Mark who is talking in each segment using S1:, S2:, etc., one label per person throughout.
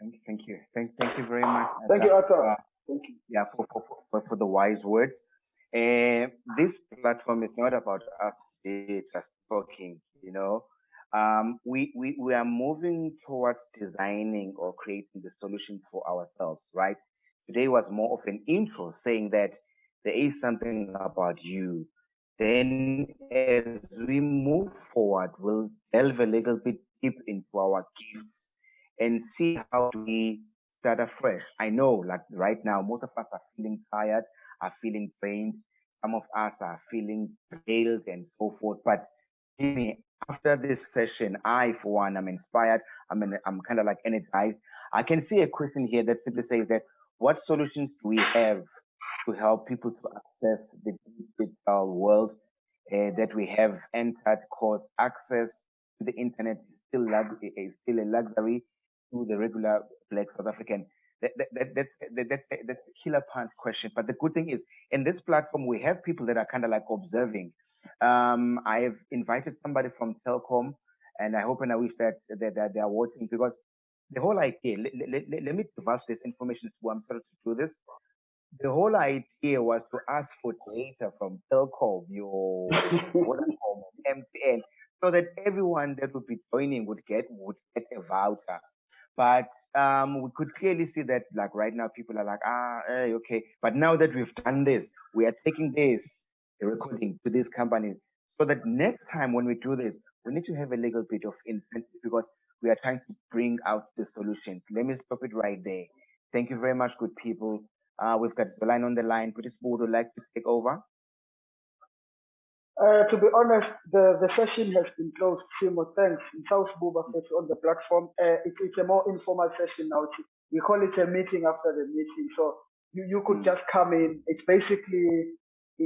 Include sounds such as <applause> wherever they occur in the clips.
S1: Thank you, thank you, thank, thank you very much.
S2: Thank you, Arthur. Uh, thank you.
S1: Yeah, for, for, for, for the wise words. Uh, this platform is not about us just talking, you know. Um, we, we, we are moving towards designing or creating the solutions for ourselves, right? Today was more of an intro saying that there is something about you. Then as we move forward, we'll delve a little bit deep into our gifts and see how we start afresh. I know like right now, most of us are feeling tired, are feeling drained. Some of us are feeling failed and so forth. But after this session, I, for one, I'm inspired. I'm, in, I'm kind of like energized. I can see a question here that simply says that what solutions do we have to help people to access the digital world uh, that we have entered cause access to the internet is still, is still a luxury to the regular black South African. That, that, that, that, that, that, that's a killer punch question. But the good thing is in this platform, we have people that are kind of like observing. Um, I have invited somebody from Telkom and I hope and I wish that, that, that they are watching because the whole idea, let, let, let, me divulge this information to I'm trying to do this. The whole idea was to ask for data from Telkom, your <laughs> Vodacom, MTN, so that everyone that would be joining would get would get a voucher. But um, we could clearly see that like right now people are like, ah, okay. But now that we've done this, we are taking this recording to this company so that next time when we do this, we need to have a little bit of incentive because we are trying to bring out the solution. Let me stop it right there. Thank you very much, good people. Uh, we've got the line on the line. British Board would like to take over.
S2: Uh, to be honest, the, the session has been closed. Simo, thanks. In South Buba on the platform. Uh, it, it's a more informal session now. We call it a meeting after the meeting. So you, you could just come in. It's basically,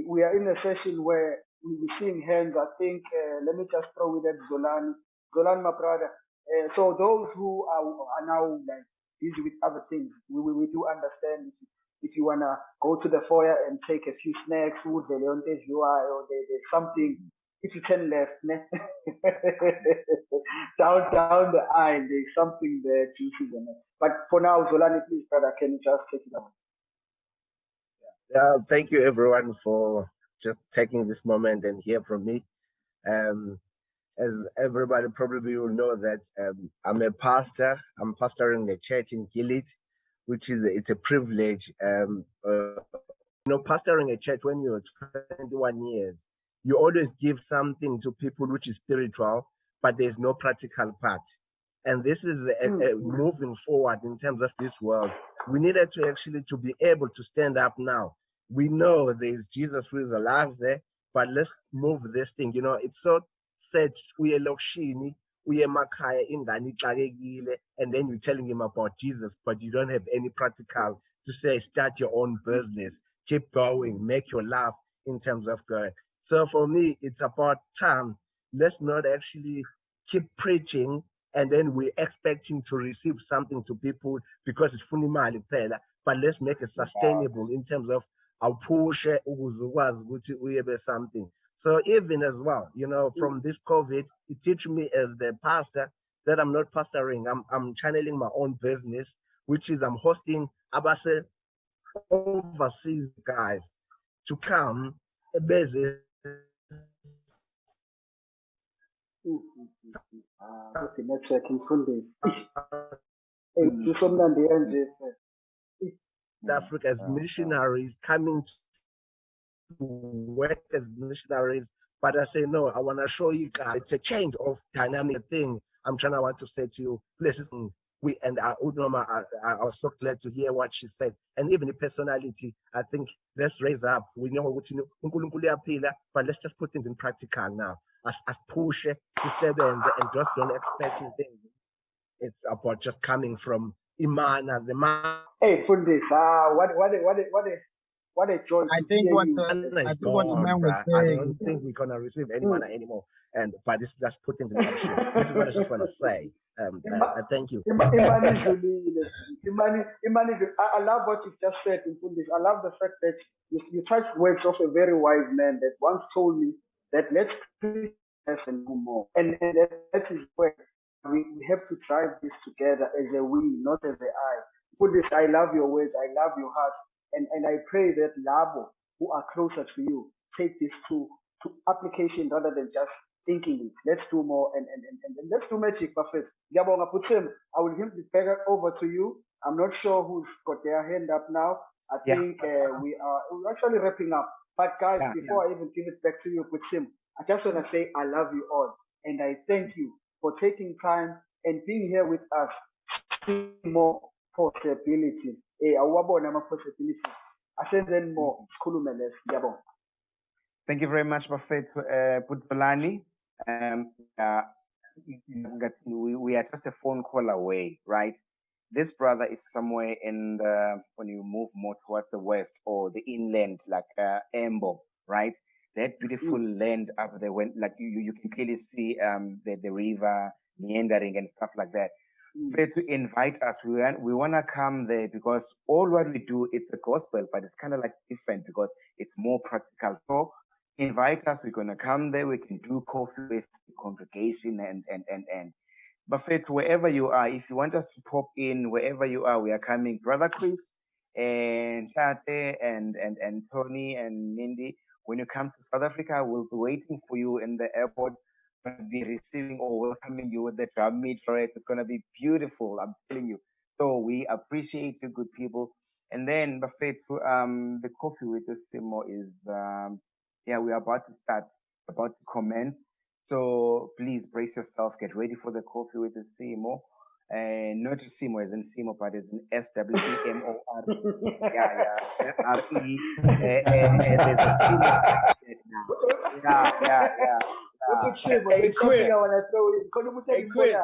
S2: we are in a session where we'll be seeing hands. I think, uh, let me just throw with that Zolan, Zolan, my brother. Uh, so those who are, are now like busy with other things, we, we, we do understand you want to go to the foyer and take a few snacks, the UI, or there, there's something, if you turn left, ne? <laughs> down, down the aisle, there's something there, juicy in. But for now, Zolani, please, brother, can you just take it away?
S3: Yeah, thank you everyone for just taking this moment and hear from me. Um, as everybody probably will know that um, I'm a pastor. I'm pastoring a church in Gilead which is it's a privilege. Um, uh, you know, pastoring a church when you're 21 years, you always give something to people which is spiritual, but there's no practical part. And this is a, a hmm. moving forward in terms of this world. We needed to actually to be able to stand up now. We know there's Jesus who is alive there, but let's move this thing. You know, it's so said we are lokshini uye emakhaya ingane ixakekile and then you're telling him about jesus but you don't have any practical to say start your own business. Keep going. Make your life in terms of going so for me it's about time. Let's not actually keep preaching and then we're expecting to receive something to people because it's funimali pela but let's make it sustainable in terms of awuphushe ukuze ukwazi ukuthi uye something so even as well, you know, mm. from this COVID, it teach me as the pastor that I'm not pastoring. I'm I'm channeling my own business, which is I'm hosting abase overseas guys to come
S2: network imfundisi
S3: Africa as missionaries coming work as missionaries, but I say, no, I want to show you guys it's a change of dynamic thing. I'm trying to want to say to you, places we and our I, I, I was so glad to hear what she said. And even the personality, I think let's raise up. We know what you know, but let's just put things in practical now. As as push to seven and just don't expect things. It's about just coming from Imana, the man.
S2: Hey, Fundis, uh, what what what what what a joy.
S4: I think what the, I think what the man was saying.
S3: I don't think we're gonna receive any money mm. anymore. And but this just put things in action. this is what I just want to say. Um, uh, uh, thank you.
S2: Imani, Imani, I love what you just said in this. I love the fact that you, you touched words of a very wise man that once told me that let's preach and do more. And, and that is where we, we have to drive this together as a we, not as a I. Put this, I love your words, I love your heart. And, and I pray that Labo, who are closer to you, take this to, to application rather than just thinking it. Let's do more and, and, and, and let's do magic, Buffett. Yabonga Putim, I will hand it back over to you. I'm not sure who's got their hand up now. I
S1: Yeah.
S2: think uh, we are we're actually wrapping up. But guys,
S1: Yeah,
S2: before I even give it back to you, Putim, I just want to say I love you all. And I thank you for taking time and being here with us. See more possibilities. Eh, awabona ama possibilities. Asenzeni more. Sikhulume less. Ngiyabonga.
S1: Thank you very much, Buffett uh, Putolani. Um, uh, we, we are just a phone call away, right? This brother is somewhere in the, when you move more towards the west or the inland, like uh, Embo, right? That beautiful land up there, when like you, you you can clearly see um, the, the river meandering and stuff like that. But to invite us, we want, we want to come there because all what we do is the gospel, but it's kind of like different because it's more practical. So invite us. We're gonna come there. We can do coffee with the congregation and and and and. Buffet, wherever you are, if you want us to pop in, wherever you are, we are coming. Brother Chris and Chate and and and Tony and Mindy. When you come to South Africa, we'll be waiting for you in the airport. We'll be receiving or welcoming you with the drum meet for it. It's gonna be beautiful. I'm telling you. So we appreciate you, good people. And then Buffet, um, the coffee with the Simo is um, yeah, we are about to start, about to commence. So please brace yourself, get ready for the coffee with the CMO. And not CMO as in CMO, but as in S W E M O R. <laughs> Yeah, yeah. R E. And there's a attached now. Yeah, yeah, yeah. yeah.
S2: Putim,
S5: Hey, Chris.
S2: I want to say. Khona ukuthi
S5: Hey, Chris.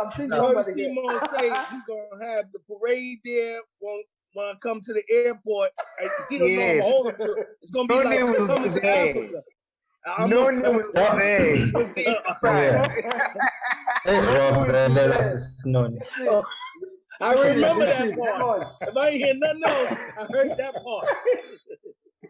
S2: I'm seeing
S5: I heard
S2: somebody here.
S5: Simon say he gonna have the parade there when when I come to the airport. and He don't know I'm
S1: Yes.
S5: gonna hold him to. It's gonna be
S1: No
S5: like
S1: name
S5: coming to. Africa. I'm
S1: No,
S5: gonna-
S1: no, will be there. It will be surprise.
S6: Rob, uh, let us know.
S5: I remember that part. If I ain't hear nothing else, I heard that part.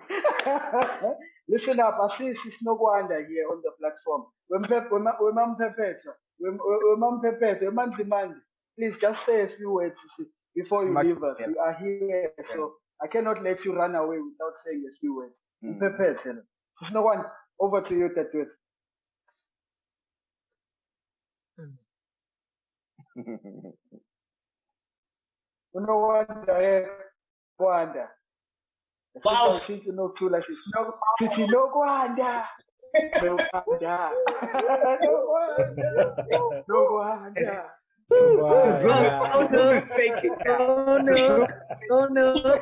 S5: <laughs>
S2: Listen up, I see Sisnokwanda here on the platform. Wempe- wema- Wemampepetha, Wem- we- Wemampepetha, Wemanzimandi, please just say a few words see, before you leave us. You are here, so I cannot let you run away without saying a few words.
S1: Mm.
S2: Mpepetha. Sisnokwanda, over to you, Tatwet. <laughs> Unokwanda, eh, Kwanda.
S5: Wow.
S2: Since you know too, like, Sisno- Sisinokwanda. Nokwanda. Nokwanda. Nokwanda.
S1: Zoom is- Zoom is shaking.
S6: Oh no, oh no.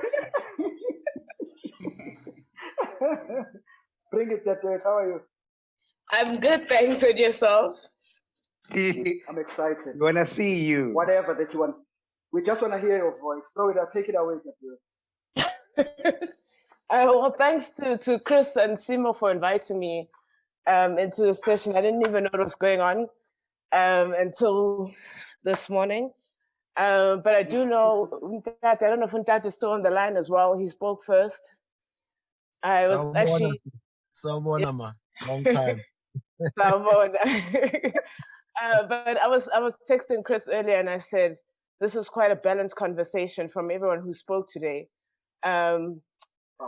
S2: Bring it, Tatwet. How are you?
S7: I'm good, thanks. And yourself? <laughs>
S2: I'm excited.
S1: wanna see you.
S2: Whatever that you want. We just want to hear your voice. Throw it out. Take it away, Tatwet. <laughs>
S7: Uh, well, thanks to, to Chris and Simo for inviting me um, into the session. I didn't even know what was going on um, until this morning. Um, but I do know, I don't know if Untate is still on the line as well. He spoke first. I was
S4: Sawubona,
S7: actually
S4: Sawubona, ma. Long <laughs> time. <laughs>
S7: Uh, but I was I was texting Chris earlier and I said this is quite a balanced conversation from everyone who spoke today. Um,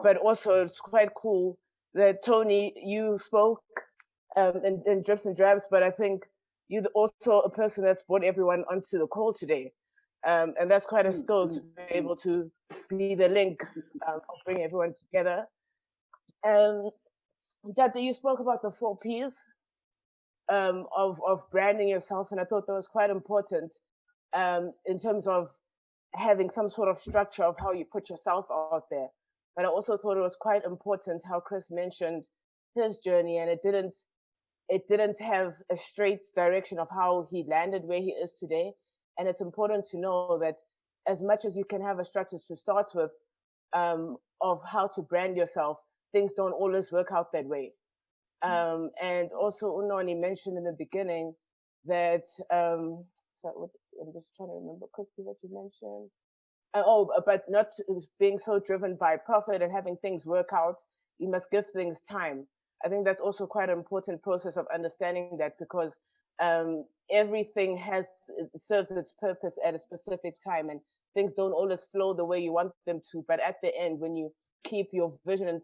S7: but also it's quite cool that Tony you spoke um, in, in drips and drabs, but I think you're also a person that's brought everyone onto the call today. Um, and that's quite a skill to be able to be the link um, of bringing everyone together. Um, Dada, you spoke about the four P's um, of of branding yourself, and I thought that was quite important um, in terms of having some sort of structure of how you put yourself out there. But I also thought it was quite important how Chris mentioned his journey, and it didn't it didn't have a straight direction of how he landed where he is today. And it's important to know that as much as you can have a structure to start with um, of how to brand yourself, things don't always work out that way. Um, and also, Unoni mentioned in the beginning that, um, so what, I'm just trying to remember quickly what you mentioned. Uh, oh, but not being so driven by profit and having things work out. You must give things time. I think that's also quite an important process of understanding that because um, everything has it serves its purpose at a specific time, and things don't always flow the way you want them to. But at the end, when you keep your vision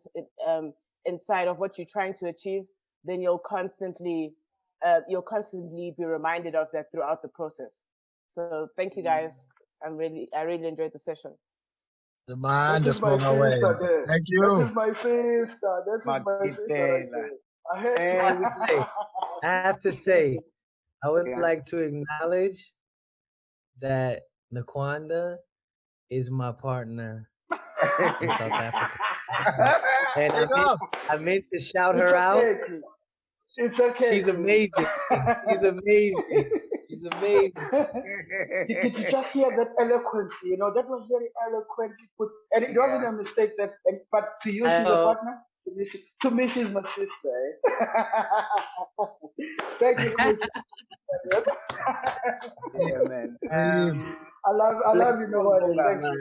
S7: um, inside of what you're trying to achieve, then you'll constantly uh, you'll constantly be reminded of that throughout the process. So thank you mm. guys. I'm really I really enjoyed the session.
S4: The man
S2: This is
S4: just
S2: my
S4: blown away.
S2: sister there.
S4: Thank
S2: This
S4: you.
S2: is my sister. This is my sister right
S1: Mandela.
S2: there. I
S6: I have to say, I have to say, I would
S1: Yeah.
S6: like to acknowledge that Nokwanda is my partner in <laughs> South Africa. <laughs> And I meant, I meant to shout
S2: It's
S6: her out.
S2: okay, Chris. It's okay.
S6: She's amazing. She's <laughs> amazing. She's amazing. <laughs> <laughs>
S2: you could just hear that eloquence, you know, that was very eloquent. Put, and it wasn't a mistake that, but to you, she's a partner. To me, she- to me, she's my sister. Eh? <laughs> Thank you. Chris.
S1: yeah, man. Um,
S2: I love, I love you,
S1: go,
S2: nobody.
S1: Bonga.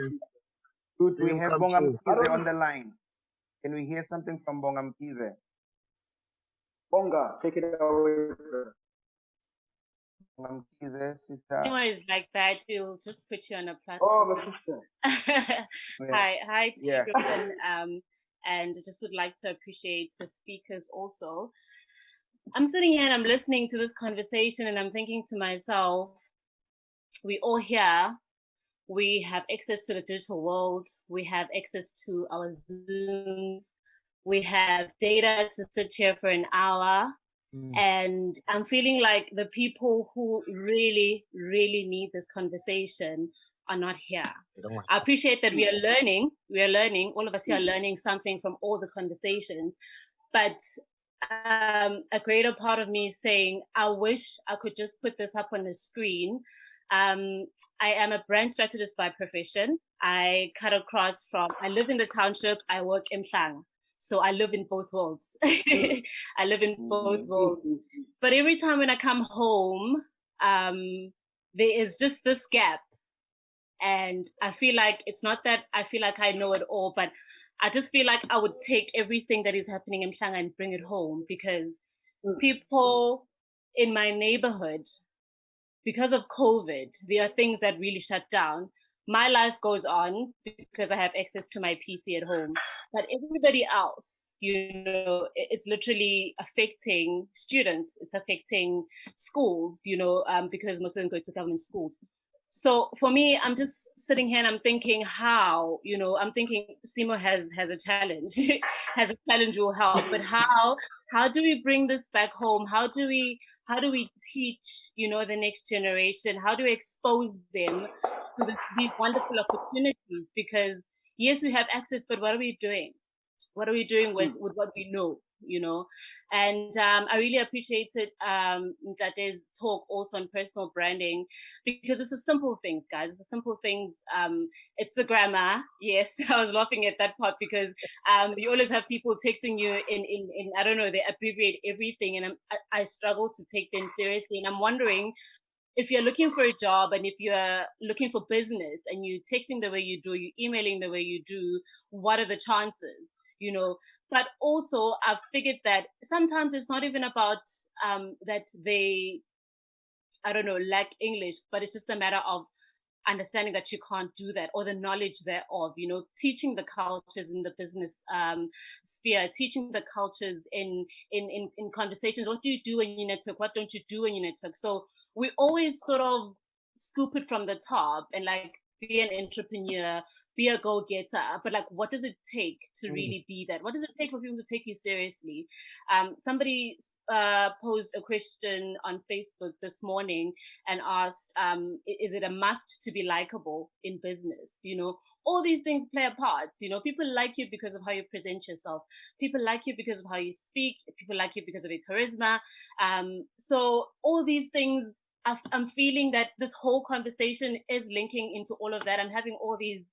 S1: Good, we have
S4: come
S1: Bonga
S4: true.
S2: I
S1: Mkize
S2: don't-
S1: on the line. Can we hear something from Bonga Mkize?
S2: Bonga, take it away. brother.
S1: Bonga Mkize, sister.
S8: Anyways, like that, it'll just put you on a
S2: Oh,
S8: platform.
S2: my sister. <laughs>
S1: Yeah.
S8: hi, hi to
S1: Yeah.
S8: everyone. <laughs> Um, and I just would like to appreciate the speakers also. I'm sitting here and I'm listening to this conversation and I'm thinking to myself, we all here, we have access to the digital world, we have access to our Zooms, we have data to sit here for an hour.
S4: Mm.
S8: And I'm feeling like the people who really, really need this conversation are not here.
S4: They don't want-
S8: I appreciate that we are learning. We are learning. All of us here are learning something from all the conversations. But um, a greater part of me is saying, I wish I could just put this up on the screen. Um, I am a brand strategist by profession. I cut across from, I live in the township, I work in Shang. So I live in both worlds. Mm. <laughs> I live in both mm-hmm, worlds. Mm-hmm. But every time when I come home, um, there is just this gap and I feel like it's not that I feel like I know it all, but I just feel like I would take everything that is happening in Mhlanga and bring it home because mm. people in my neighborhood, because of COVID, there are things that really shut down. My life goes on because I have access to my PC at home, but everybody else, you know, it's literally affecting students. It's affecting schools, you know, um, because most of them go to government schools. So for me, I'm just sitting here and I'm thinking how, you know, I'm thinking Simo has has a challenge, <laughs> has a challenge will help, but <laughs> how how do we bring this back home? How do we how do we teach, you know, the next generation? How do we expose them to this, these wonderful opportunities? Because yes, we have access, but what are we doing? What are we doing with mm. with what we know? You know, and um, I really appreciated um, Ntate's talk also on personal branding because it's the simple things, guys. It's the simple things. Um, it's the grammar. <laughs> Yes, I was laughing at that part because um, you always have people texting you in, in, in I don't know, they abbreviate everything, and I, I struggle to take them seriously. And I'm wondering if you're looking for a job and if you're looking for business and you're texting the way you do, you're emailing the way you do, what are the chances? You know, but also I've figured that sometimes it's not even about um, that they I don't know, lack English, but it's just a matter of understanding that you can't do that or the knowledge thereof, you know, teaching the cultures in the business um, sphere, teaching the cultures in, in, in, in conversations. What do you do when you network? What don't you do when you network? So we always sort of scoop it from the top and like be an entrepreneur, be a go-getter, but like what does it take to
S6: Mm.
S8: really be that? What does it take for people to take you seriously? Um, somebody uh, posed a question on Facebook this morning and asked, um, is it a must to be likable in business? You know, all these things play a part. You know, people like you because of how you present yourself. People like you because of how you speak. People like you because of your charisma. Um, so all these things I'm feeling that this whole conversation is linking into all of that. I'm having all these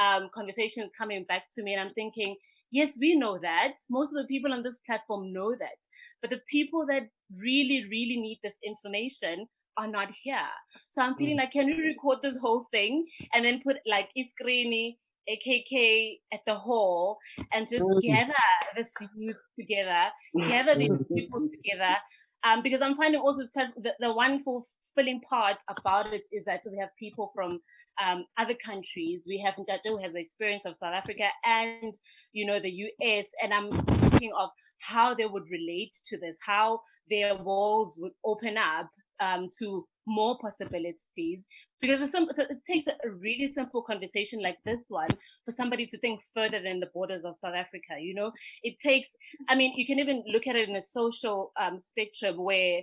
S8: um, conversations coming back to me, and I'm thinking, yes, we know that. Most of the people on this platform know that. But the people that really, really need this information are not here. So I'm feeling like, can we record this whole thing and then put like Iskrini, AKK at the hall and just
S6: Mm.
S8: gather this youth together, gather these people together Um, because I'm finding also kind of the, the one fulfilling part about it is that we have people from um, other countries. We have Ntato who has the experience of South Africa and, you know, the US. And I'm thinking of how they would relate to this, how their walls would open up um, to more possibilities because some, it takes a really simple conversation like this one for somebody to think further than the borders of South Africa. You know, it takes, I mean, you can even look at it in a social um, spectrum where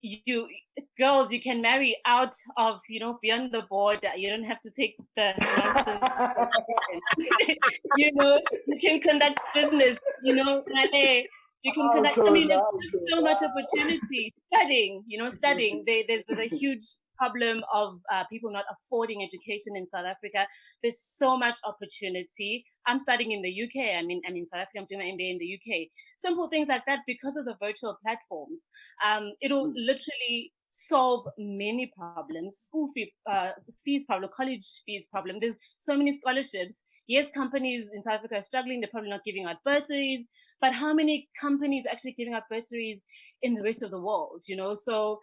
S8: you girls you can marry out of you know beyond the border you don't have to take the <laughs> you know you can conduct business you know you can connect. I mean, there's so much opportunity studying. You know, studying. They, there's, there's a huge problem of uh, people not affording education in South Africa. There's so much opportunity. I'm studying in the UK. I mean, I'm in South Africa. I'm doing my MBA in the UK. Simple things like that because of the virtual platforms. Um, it'll mm. literally solve many problems school fee, uh, fees problem college fees problem there's so many scholarships yes companies in south africa are struggling they're probably not giving out bursaries but how many companies actually giving out bursaries in the rest of the world you know so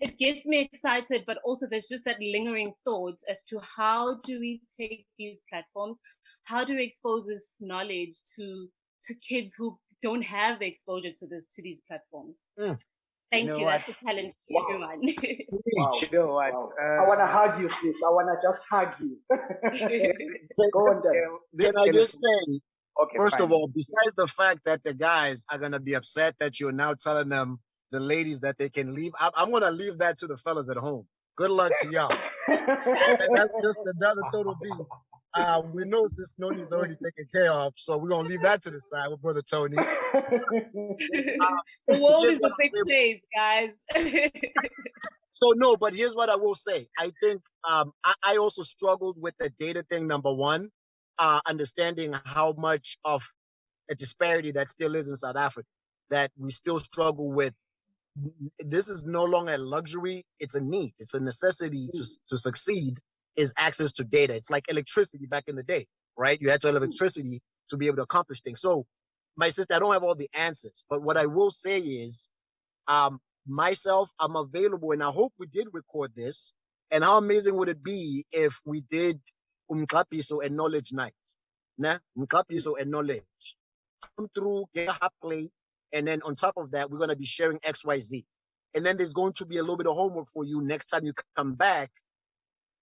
S8: it gets me excited but also there's just that lingering thoughts as to how do we take these platforms how do we expose this knowledge to to kids who don't have the exposure to this to these platforms mm. Thank you. Know you. That's a challenge to wow. everyone.
S1: wow. <laughs> You know what?
S2: Wow. Uh, I want to hug you, sis. I want to just hug you. <laughs> <laughs> Go on
S9: then. Can I just say, okay, first fine. of all, besides the fact that the guys are going to be upset that you're now telling them, the ladies, that they can leave, I'm, I'm going to leave that to the fellas at home. Good luck to y'all. that's just another total beat. Uh, we know this Noni's already taken care of, so we're gonna leave that to the side with brother Tony. Uh,
S8: the world is a <laughs> big place, guys. <laughs>
S9: so no, but here's what I will say. I think um, I, I, also struggled with the data thing. Number one, uh, understanding how much of a disparity that still is in South Africa. That we still struggle with. This is no longer a luxury; it's a need. It's a necessity to to succeed is access to data. It's like electricity back in the day, right? You had to have mm. electricity to be able to accomplish things. So my sister, I don't have all the answers, but what I will say is, um, myself, I'm available and I hope we did record this. And how amazing would it be if we did umklapiso and knowledge nights? Nah, umklapiso and knowledge. Come through, get a play, and then on top of that, we're gonna be sharing XYZ. And then there's going to be a little bit of homework for you next time you come back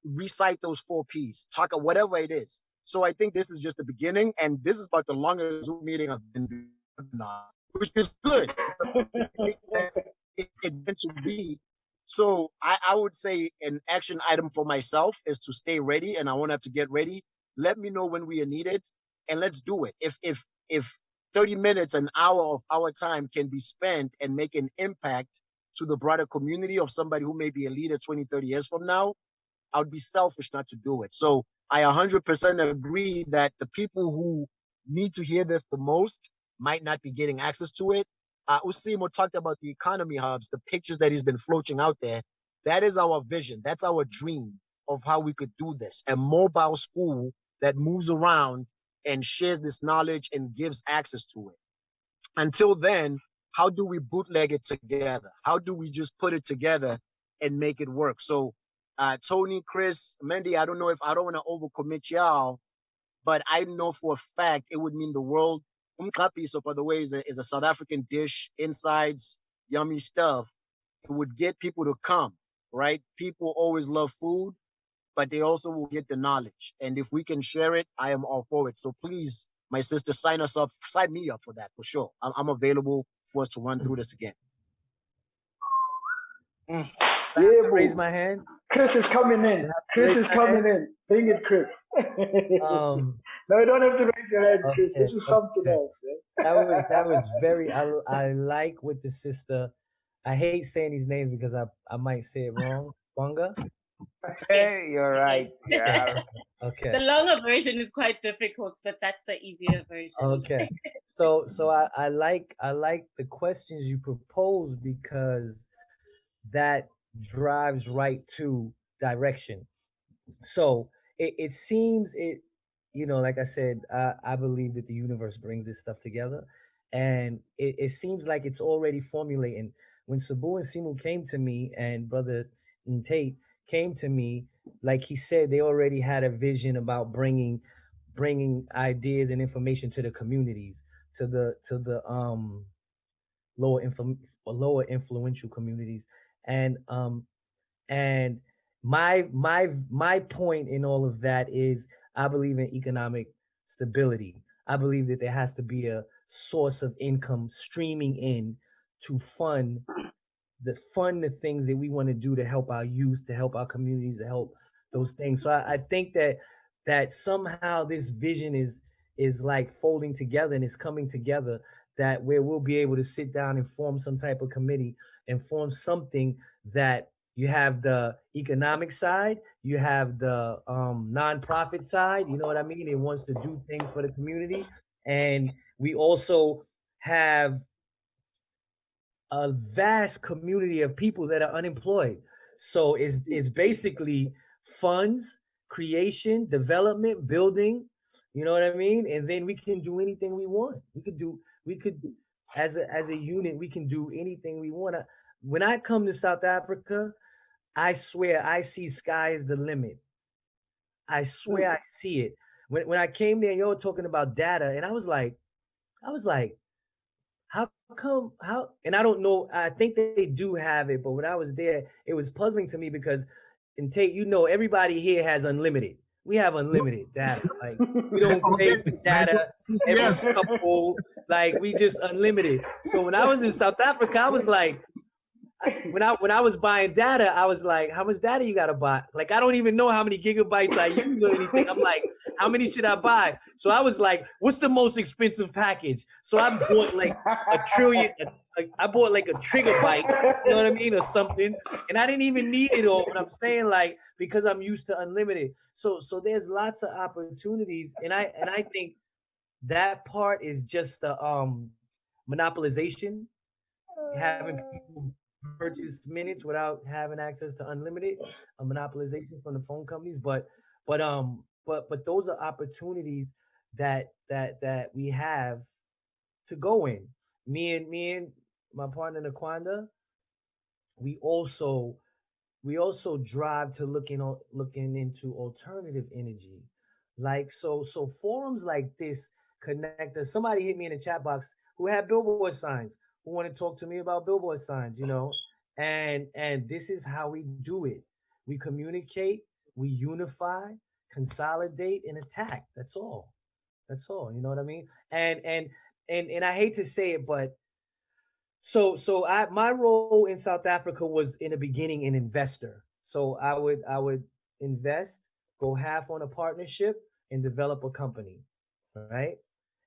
S9: recite those four P's, talk about whatever it is. So I think this is just the beginning, and this is about the longest Zoom meeting I've been doing, which is good. <laughs> it's meant to be. So I, I would say an action item for myself is to stay ready, and I won't have to get ready. Let me know when we are needed, and let's do it. If if if 30 minutes, an hour of our time can be spent and make an impact to the broader community of somebody who may be a leader 20, 30 years from now, I would be selfish not to do it. So I 100% agree that the people who need to hear this the most might not be getting access to it. Uh, Usimo talked about the economy hubs, the pictures that he's been floating out there. That is our vision. That's our dream of how we could do this. A mobile school that moves around and shares this knowledge and gives access to it. Until then, how do we bootleg it together? How do we just put it together and make it work? So uh, Tony, Chris, Mendy, I don't know if I don't want to overcommit y'all, but I know for a fact it would mean the world. Umkapi, so by the way, is a, is a South African dish, insides, yummy stuff. It would get people to come, right? People always love food, but they also will get the knowledge. And if we can share it, I am all for it. So please, my sister, sign us up, sign me up for that for sure. I'm, I'm available for us to run through this again.
S6: Mm. Yeah, raise my hand.
S2: Chris is coming in. Chris is coming in. Bring it, Chris. um, no, you don't have to raise your hand, Okay, this is something okay. else.
S6: That was that was <laughs> very. I I like with the sister. I hate saying these names because I I might say it wrong. Wanga.
S1: Hey, you're right. Yeah. <laughs>
S6: okay.
S8: The longer version is quite difficult, but that's the easier version.
S6: Okay. <laughs> So so I, I like I like the questions you propose because that drives right to direction. So it, it seems it, you know, like I said, I, I believe that the universe brings this stuff together and it, it seems like it's already formulating. when Sabu and Simu came to me and brother Tate came to me, like he said, they already had a vision about bringing bringing ideas and information to the communities, to the to the um lower influ- lower influential communities, and um and my my my point in all of that is I believe in economic stability. I believe that there has to be a source of income streaming in to fund the fund the things that we want to do to help our youth, to help our communities, to help those things. So I, I think that that somehow this vision is is like folding together and it's coming together that where we'll be able to sit down and form some type of committee and form something that you have the economic side, you have the um, nonprofit side, you know what I mean? It wants to do things for the community. And we also have a vast community of people that are unemployed. So it's, it's basically funds, creation, development, building, you know what I mean? And then we can do anything we want. We could do, we could, as a, as a unit, we can do anything we want. When I come to South Africa, I swear I see sky is the limit. I hmm. swear I see it. When, when I came there, you were talking about data, and I was like, I was like, how come how and I don't know, I think they do have it, but when I was there, it was puzzling to me because and Tate, you know, everybody here has unlimited. We have unlimited data. Like we <laughs> don't pay for data every
S5: Yes.
S6: couple, like we just unlimited. So when I was in South Africa, I was like, when I when I was buying data, I was like, how much data you gotta buy? Like I don't even know how many gigabytes I use or anything. I'm like, how many should I buy? So I was like, what's the most expensive package? So I bought like a trillion. I bought like a terabyte, you know what I mean, or something, and I didn't even need it all. But I'm saying like because I'm used to unlimited. So so there's lots of opportunities, and I and I think that part is just the um monopolization, having people purchase minutes without having access to unlimited, monopolization from the phone companies. But but um but but those are opportunities that that that we have to go in. Me and me and my partner Nokwanda, we also we also drive to looking looking into alternative energy. Like so so forums like this connect us. Somebody hit me in the chat box who had billboard signs who want to talk to me about billboard signs, you know. And and this is how we do it. We communicate, we unify, consolidate, and attack. That's all. That's all. You know what I mean? And and and and I hate to say it, but so so I my role in South Africa was in the beginning an investor. So I would I would invest, go half on a partnership, and develop a company, right?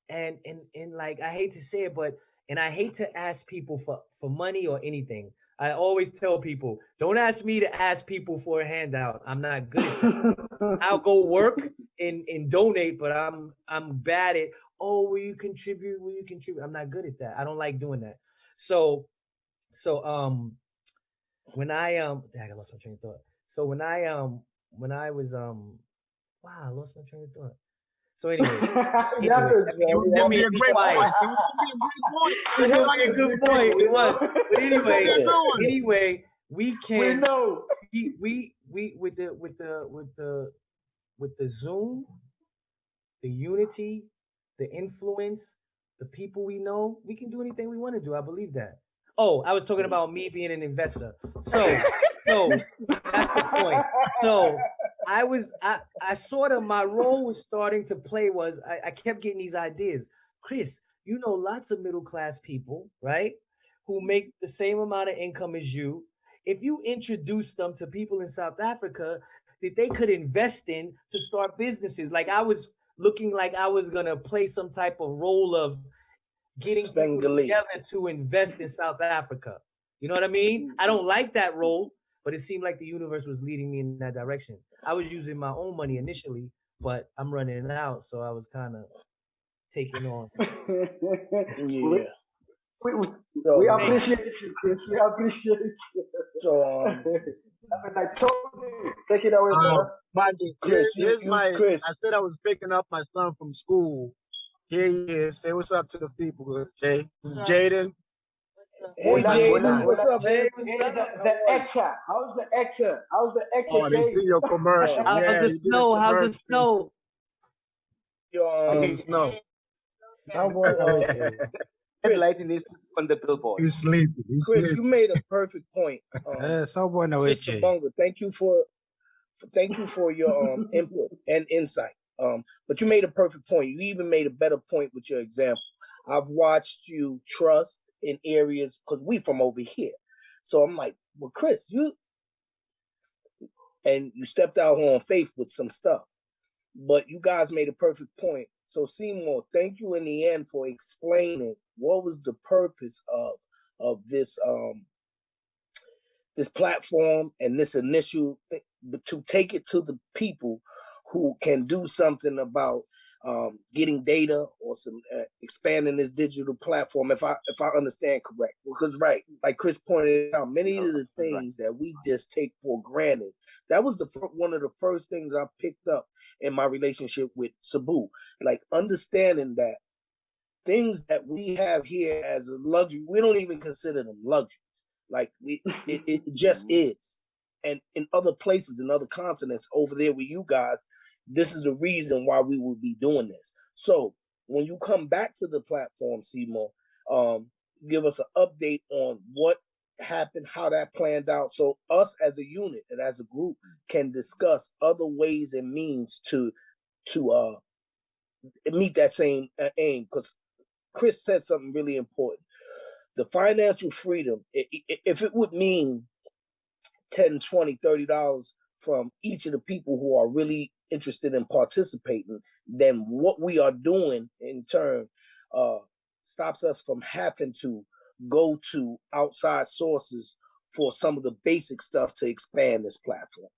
S6: And and and like I hate to say it, but and I hate to ask people for for money or anything. I always tell people, don't ask me to ask people for a handout. I'm not good at that. I'll go work and, and donate, but I'm I'm bad at oh, will you contribute? Will you contribute? I'm not good at that. I don't like doing that. So so um when I um dang, I lost my train of thought. So when I um when I was um wow, I lost my train of thought. So anyway, <laughs> anyway, let me,
S5: It would
S6: me
S5: be a great
S6: quiet.
S5: point. <laughs> It would be a great point.
S6: It's gonna a good point. It was. But anyway,
S5: What you doing?
S6: anyway, we can.
S2: we
S6: can
S2: know.
S6: we we we with the with the with the with the Zoom, the unity, the influence, the people we know, we can do anything we want to do. I believe that. Oh, I was talking about me being an investor. So, so that's the point. So I was I I sort of my role was starting to play was I, I kept getting these ideas. Chris, you know lots of middle class people, right? Who make the same amount of income as you. If you introduce them to people in South Africa that they could invest in to start businesses, like I was looking like I was gonna play some type of role of getting together to invest in South Africa. You know what I mean? I don't like that role, but it seemed like the universe was leading me in that direction. I was using my own money initially, but I'm running it out, so I was kind of taking on. <laughs>
S5: Yeah.
S2: We, we,
S5: So,
S2: we appreciate you, Chris. We appreciate you.
S5: so um, <laughs>
S2: I mean, I told you. Take it away,
S5: um,
S2: brother.
S5: Magic, Chris, you,
S9: Here's
S5: you,
S9: my.
S5: Chris.
S9: I said I was picking up my son from school. Here he is. Say what's up to the people, Jay. This is Jaden.
S5: Hey
S2: Hold on,
S5: JD,
S2: hold on,
S5: what's
S2: hold on.
S5: up, man?
S2: Hey, the, the actor. How's the actor? How's the actor
S3: Oh, they
S2: doing?
S3: see your commercial.
S6: How's
S3: yeah,
S6: the
S3: you did
S6: snow? How's the snow?
S5: Yo,
S9: Okay,
S5: um,
S9: Snow.
S5: Cowboy, uh,
S1: Red
S5: Chris,
S1: light is on the billboard.
S3: He's sleeping. He's
S5: Chris,
S3: sleeping.
S5: you made a perfect point. Um,
S4: Eh, sawubona
S5: Sister
S4: wethu.
S5: Bonga, thank you for, for thank you for your um input and insight. Um, but you made a perfect point. You even made a better point with your example. I've watched you trust in areas because we from over here. So I'm like, well, Chris, you and you stepped out on faith with some stuff. But you guys made a perfect point. So Seymour, thank you in the end for explaining what was the purpose of of this um this platform and this initial thi- but to take it to the people who can do something about um, getting data or some uh, expanding this digital platform. If I if I understand correct, because right, like Chris pointed out, many of the things that we just take for granted. That was the one of the first things I picked up in my relationship with Sabu, like understanding that things that we have here as a luxury, we don't even consider them luxuries. Like we, it, it just <laughs> is. And in other places, in other continents, over there with you guys, this is the reason why we will be doing this. So when you come back to the platform, Seymour, um, give us an update on what happened, how that planned out, so us as a unit and as a group can discuss other ways and means to to uh meet that same uh, aim. Because Chris said something really important. The financial freedom, if it would mean 10 20 30 dollars from each of the people who are really interested in participating then what we are doing in turn uh stops us from having to go to outside sources for some of the basic stuff to expand this platform.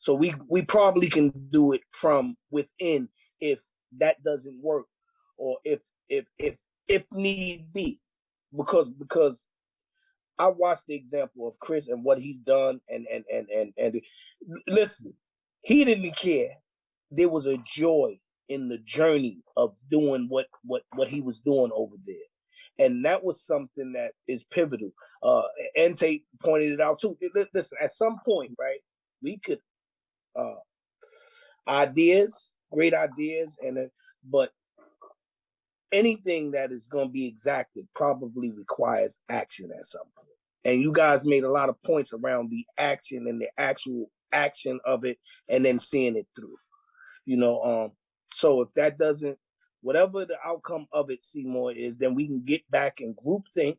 S5: So we we probably can do it from within if that doesn't work or if if if if need be. Because because I watched the example of Chris and what he's done, and and and and and listen, he didn't care. There was a joy in the journey of doing what what what he was doing over there, and that was something that is pivotal. Uh, Ente pointed it out too. Listen, at some point, right, we could uh ideas, great ideas, and uh, but anything that is going to be exacted probably requires action at some point. And you guys made a lot of points around the action and the actual action of it and then seeing it through. You know, um, so if that doesn't whatever the outcome of it, Seymour, is, then we can get back and group think,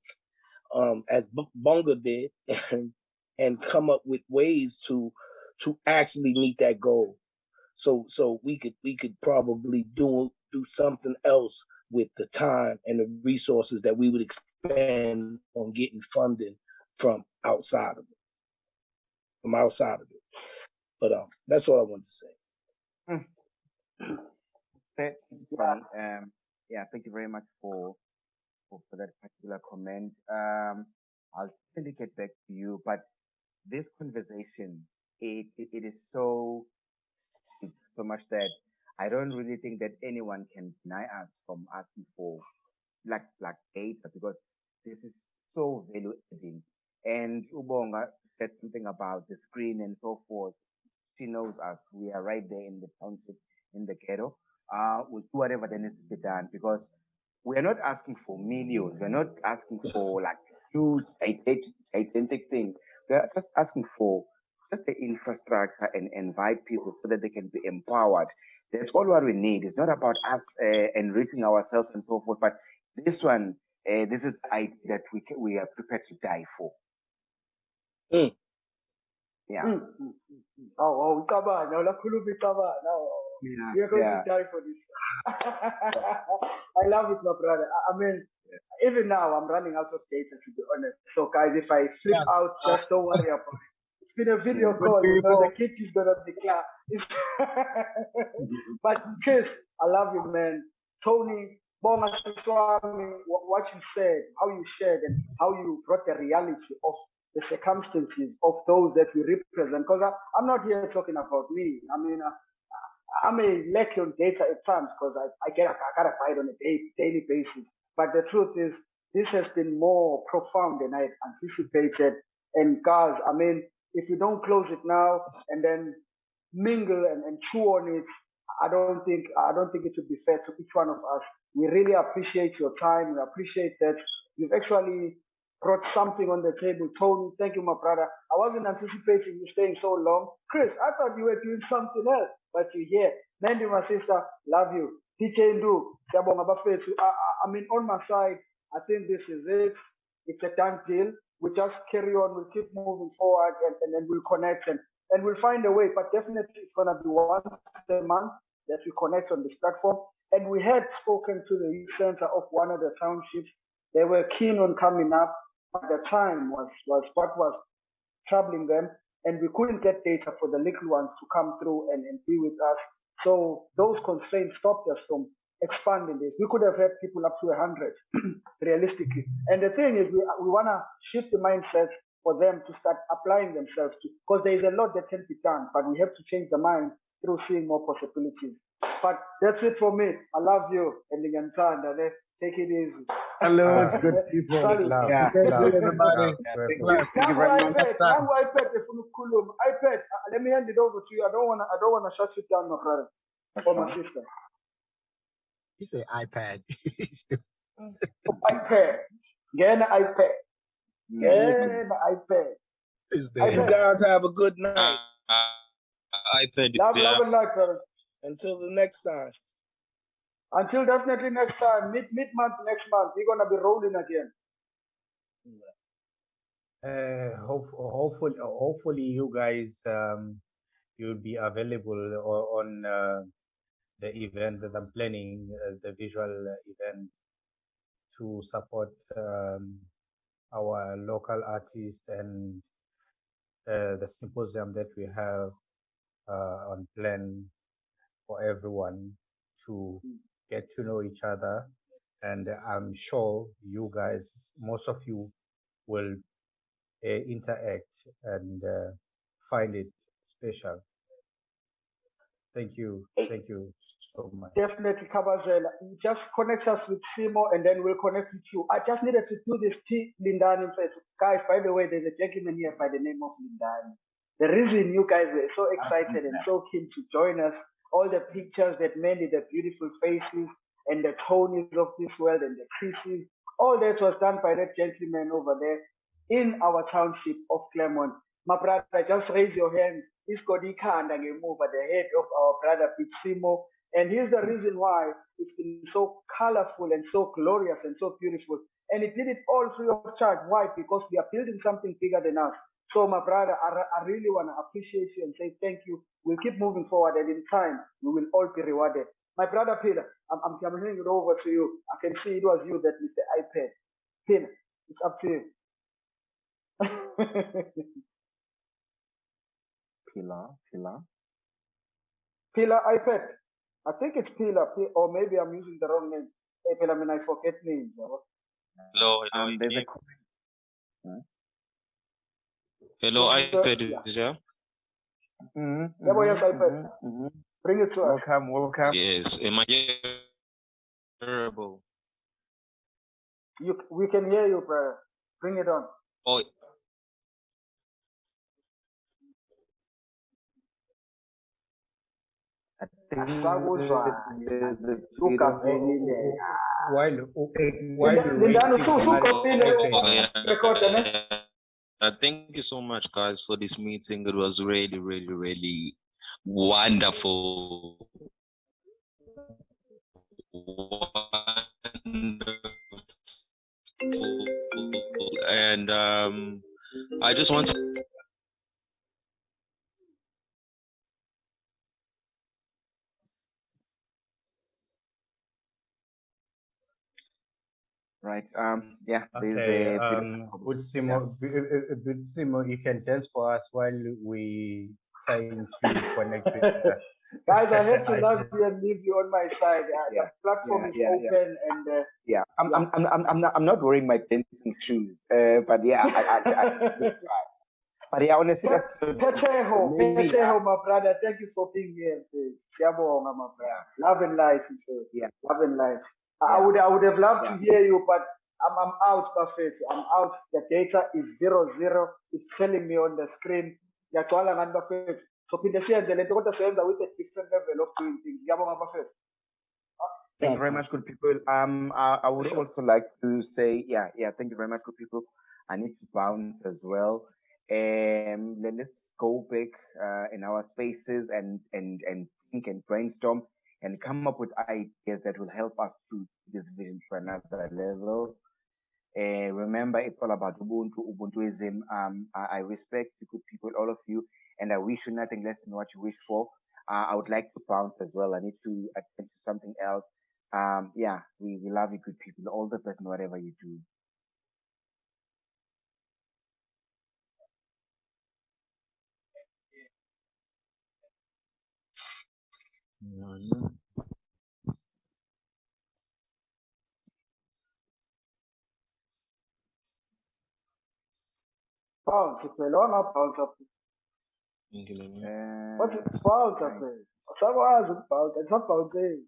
S5: um, as B- Bonga did, and and come up with ways to to actually meet that goal. So so we could we could probably do do something else with the time and the resources that we would expend on getting funding from outside of it, from outside of it. But um, that's all I wanted to say.
S1: You, Um, yeah, thank you very much for, for, for that particular comment. Um, I'll certainly get back to you, but this conversation, it, it, it is so, so much that I don't really think that anyone can deny us from asking for like, like data because this is so value adding. And Ubonga said something about the screen and so forth. She knows us. We are right there in the township, in the ghetto. Uh, we'll do whatever that needs to be done because we're not asking for millions. We're not asking for like huge, gigantic things. We're just asking for just the infrastructure and invite people so that they can be empowered. That's all what we need. It's not about us uh, enriching ourselves and so forth, but this one, uh, this is the idea that we can, we are prepared to die for.
S5: Mm.
S1: Yeah.
S2: Mm, mm, mm, mm. Oh, oh, ucabana, ulakhuluma icabana. Oh,
S1: Yeah.
S2: we are going
S1: Yeah.
S2: to die for this. <laughs> I love it, my brother. I, I mean, even now, I'm running out of data, to be honest. So, guys, if I flip out, just don't worry about it. It's been a video call, you know, the kid is to declare. <laughs> but, Chris, I love you, man. Tony, Bonga what you said, how you shared, and how you brought the reality of the circumstances of those that we represent. Because I'm not here talking about me. I mean, uh, I may lack on data at times because I, I get I gotta buy it on a day, daily basis. But the truth is, this has been more profound than I anticipated. And guys, I mean, if you don't close it now and then mingle and, and chew on it, I don't think I don't think it would be fair to each one of us. We really appreciate your time. We appreciate that you've actually brought something on the table. Tony, thank you, my brother. I wasn't anticipating you staying so long. Chris, I thought you were doing something else, but you're here. Mandy, my sister, love you. DJ Ndu, I, I mean, on my side, I think this is it. It's a done deal. We just carry on. We'll keep moving forward and, and then we'll connect and, and we'll find a way. But definitely it's going to be once a month that we connect on this platform. And we had spoken to the youth center of one of the townships. They were keen on coming up, but the time was, was what was troubling them. And we couldn't get data for the little ones to come through and, and be with us. So those constraints stopped us from expanding this. We could have had people up to 100 <clears throat> realistically. And the thing is, we, we want to shift the mindset for them to start applying themselves to, because there is a lot that can be done, but we have to change the mind through seeing more possibilities. But that's it for me. I love you, and take it easy.
S3: Hello, uh, good people.
S2: Sorry.
S3: Love,
S2: yeah.
S3: love,
S2: everybody.
S3: Love,
S2: Thank you. Thank you very much. Now, iPad, iPad, uh, let me hand it over to you. I don't wanna, I don't wanna shut you down, my brother, or my sister.
S9: You say iPad. <laughs>
S2: iPad. Get an iPad. Get an iPad.
S5: Is there? You guys have a good night.
S10: Uh, iPad.
S2: Love, love and light, brother.
S5: Until the next time.
S2: Until definitely next time, mid mid month next month, we're gonna be rolling again.
S11: Uh, hope, hopefully, hopefully, you guys um, you'll be available on uh, the event that I'm planning, uh, the visual event, to support um, our local artists and uh, the symposium that we have uh, on plan for everyone to get to know each other. And I'm sure you guys, most of you will uh, interact and uh, find it special. Thank you. Thank you so much.
S2: Definitely, Kabazela. Just connect us with Simo and then we'll connect with you. I just needed to do this T Lindani first. Guys, by the way, there's a gentleman here by the name of Lindani. The reason you guys were so ah, excited and so keen to join us all the pictures that made the beautiful faces and the Tonys of this world and the Chris's. All that was done by that gentleman over there in our township of Claremont. My brother, just raise your hand. He's got Ikanda over the head of our brother Pitsimo. And here's the reason why it's been so colorful and so glorious and so beautiful. And it did it all free of charge. Why? Because we are building something bigger than us. So, my brother, I, I really want to appreciate you and say thank you. We'll keep moving forward, and in time, we will all be rewarded. My brother Peter, I'm, I'm, I'm handing it over to you. I can see it was you that with the iPad. Peter, it's up to you. <laughs>
S1: Pilar, Pilar.
S2: Pilar iPad. I think it's Pilar, or maybe I'm using the wrong name. Hey, Pilar, I mean, I forget names.
S10: Hello, hello.
S1: Um, there's a
S10: Hello, iPad is there?
S2: Yeah, boy, yes,
S1: mm-hmm,
S2: iPad.
S1: mm-hmm, mm-hmm.
S2: Bring it to us.
S1: Welcome, welcome.
S10: Yes. Am I hearable?
S2: You, we can hear you, brother. Bring it on.
S10: Oh, thank you so much, guys, for this meeting. It was really, really, really wonderful. Wonderful. And um, I just want to
S1: Right. Um. Yeah.
S11: Okay,
S1: a bit of
S11: um, good Simo, b- uh, uh, good Simo, you can dance for us while we trying to connect with. Uh, <laughs>
S2: Guys, I have to <laughs> love you and leave you on my side. Uh,
S1: Yeah,
S2: The platform
S1: yeah,
S2: is
S1: yeah, yeah.
S2: open and uh,
S1: yeah. I'm I'm I'm I'm I'm not I'm not wearing my dancing shoes. Uh. But yeah. I, I, I, I, <laughs> but yeah. Honestly, that's good.
S2: Peteho,
S1: Maybe,
S2: Peteho, my brother, thank you for being here. sis. Siyabonga, my brother. Love and life.
S1: Yeah.
S2: Love and life. I would I would have loved to hear you, but I'm, I'm out, Buffett. I'm out. The data is zero zero. It's telling me on the screen. Ngiyagcwala ngani Buffett. So phinde siyenze lento kodwa siyenza with a different level of doing things. Ngiyabonga Buffett.
S1: Thank you very much, good people. Um, I, I would also like to say, yeah, yeah, thank you very much, good people. I need to bounce as well. Um, then let's go back uh, in our spaces and and and think and brainstorm and come up with ideas that will help us to this vision to another level. Uh, remember, it's all about Ubuntu, Ubuntuism. Um, I, I respect the good people, all of you, and I wish you nothing less than what you wish for. Uh, I would like to bounce as well. I need to attend to something else. Um, yeah, we, we love you, good people. All the best in whatever you do.
S2: Paul que fez, ou
S10: não, Paulo que
S1: fez?
S2: Pode, Paulo que fez. Só gosto do Paulo, é só Paulo que